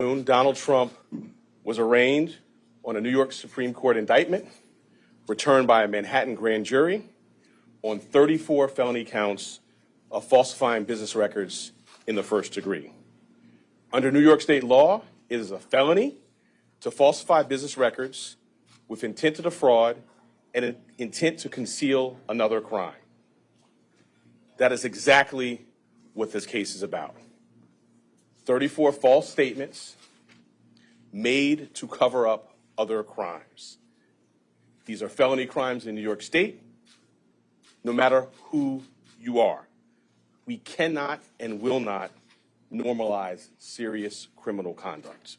Donald Trump was arraigned on a New York Supreme Court indictment returned by a Manhattan grand jury on 34 felony counts of falsifying business records in the first degree. Under New York state law, it is a felony to falsify business records with intent to defraud and an intent to conceal another crime. That is exactly what this case is about. 34 false statements made to cover up other crimes. These are felony crimes in New York State, no matter who you are. We cannot and will not normalize serious criminal conduct.